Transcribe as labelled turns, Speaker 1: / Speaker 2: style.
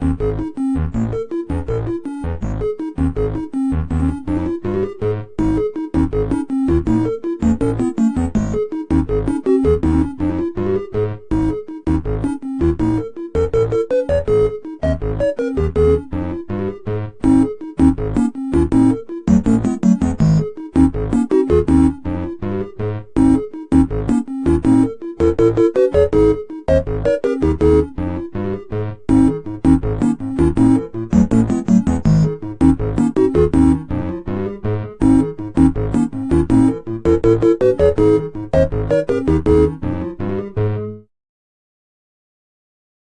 Speaker 1: Música